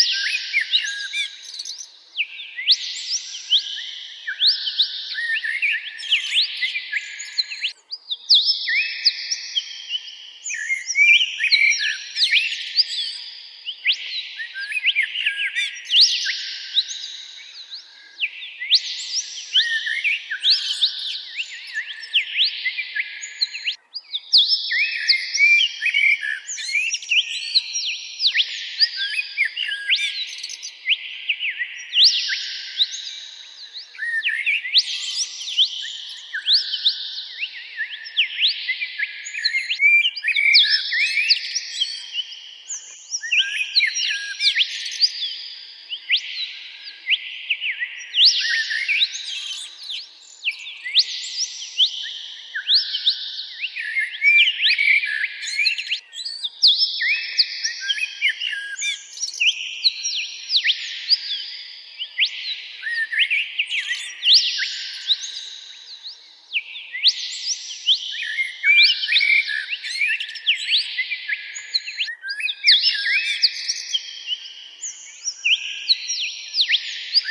you